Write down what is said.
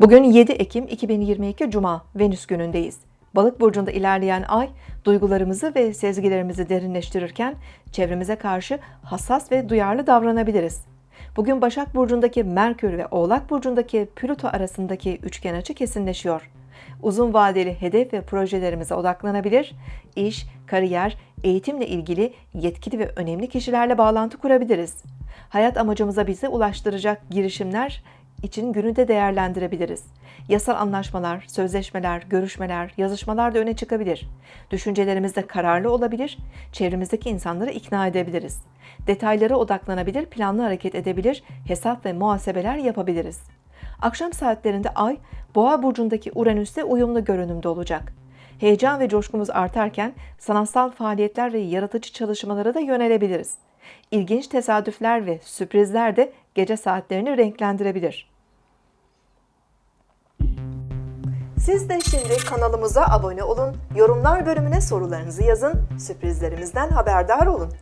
Bugün 7 Ekim 2022 Cuma Venüs günündeyiz. Balık burcunda ilerleyen ay duygularımızı ve sezgilerimizi derinleştirirken çevremize karşı hassas ve duyarlı davranabiliriz. Bugün Başak burcundaki Merkür ve Oğlak burcundaki Plüto arasındaki üçgen açı kesinleşiyor. Uzun vadeli hedef ve projelerimize odaklanabilir, iş, kariyer, eğitimle ilgili yetkili ve önemli kişilerle bağlantı kurabiliriz. Hayat amacımıza bizi ulaştıracak girişimler için günü de değerlendirebiliriz. Yasal anlaşmalar, sözleşmeler, görüşmeler, yazışmalar da öne çıkabilir. Düşüncelerimizde kararlı olabilir, çevremizdeki insanları ikna edebiliriz. Detaylara odaklanabilir, planlı hareket edebilir, hesap ve muhasebeler yapabiliriz. Akşam saatlerinde Ay, Boğa burcundaki Uranüs'te uyumlu görünümde olacak. Heyecan ve coşkumuz artarken sanatsal faaliyetler ve yaratıcı çalışmalara da yönelebiliriz. İlginç tesadüfler ve sürprizler de gece saatlerini renklendirebilir. Siz de şimdi kanalımıza abone olun, yorumlar bölümüne sorularınızı yazın, sürprizlerimizden haberdar olun.